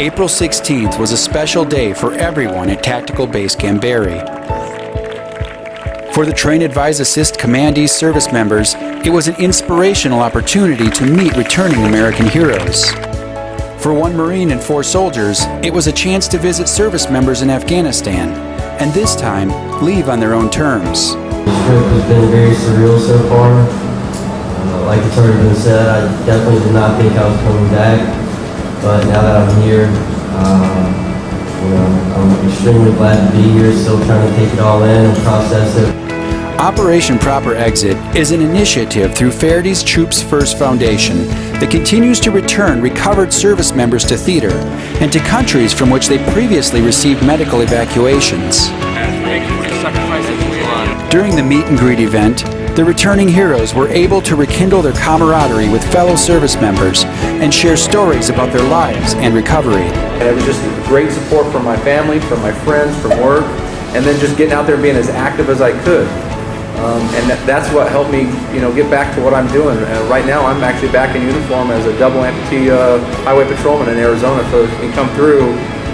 April 16th was a special day for everyone at Tactical Base Gamberi. For the Train Advise Assist Command service members, it was an inspirational opportunity to meet returning American heroes. For one Marine and four soldiers, it was a chance to visit service members in Afghanistan, and this time, leave on their own terms. This trip has been very surreal so far. Uh, like it's already been said, I definitely did not think I was coming back. But now that I'm here, um, you know, I'm extremely glad to be here, still trying to take it all in and process it. Operation Proper Exit is an initiative through Faraday Troops First Foundation that continues to return recovered service members to theater and to countries from which they previously received medical evacuations. During the meet and greet event, the returning heroes were able to rekindle their camaraderie with fellow service members and share stories about their lives and recovery. And it was just great support from my family, from my friends, from work, and then just getting out there and being as active as I could. Um, and that, that's what helped me, you know, get back to what I'm doing. Uh, right now, I'm actually back in uniform as a double amputee uh, highway patrolman in Arizona. So if you come through,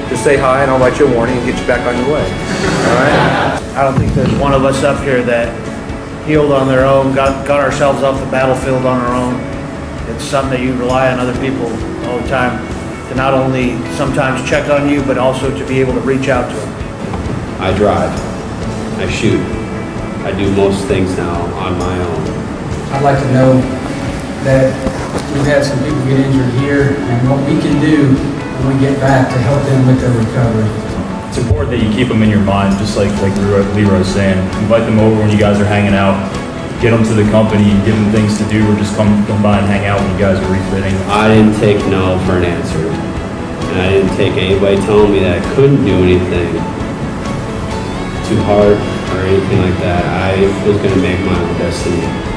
just say hi and I'll write you a warning and get you back on your way. All right? I don't think there's one of us up here that healed on their own, got, got ourselves off the battlefield on our own. It's something that you rely on other people all the time to not only sometimes check on you, but also to be able to reach out to them. I drive. I shoot. I do most things now on my own. I'd like to know that we've had some people get injured here and what we can do when we get back to help them with their recovery it's important that you keep them in your mind, just like like Leroy was saying. Invite them over when you guys are hanging out. Get them to the company, give them things to do, or just come, come by and hang out when you guys are refitting. I didn't take no for an answer. And I didn't take anybody telling me that I couldn't do anything too hard or anything like that. I was going to make my own destiny.